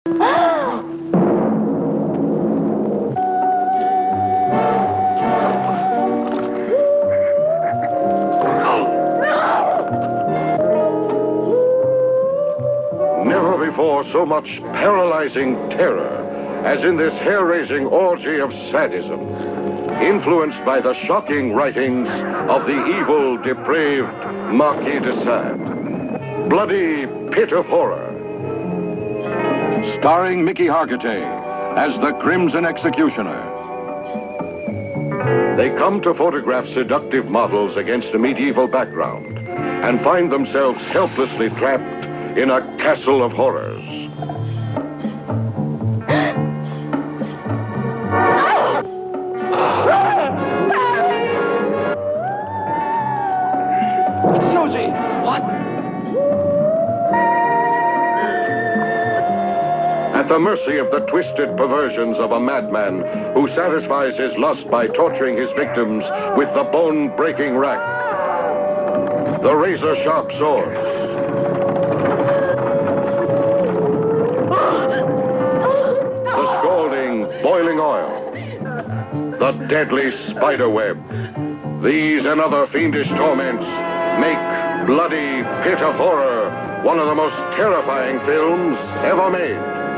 Never before so much paralyzing terror as in this hair-raising orgy of sadism, influenced by the shocking writings of the evil, depraved Marquis de Sade. Bloody Pit of Horror. Starring Mickey Hargitay as the Crimson Executioner. They come to photograph seductive models against a medieval background and find themselves helplessly trapped in a castle of horrors. the mercy of the twisted perversions of a madman who satisfies his lust by torturing his victims with the bone-breaking rack. The razor-sharp swords. The scalding, boiling oil. The deadly spider web. These and other fiendish torments make Bloody Pit of Horror one of the most terrifying films ever made.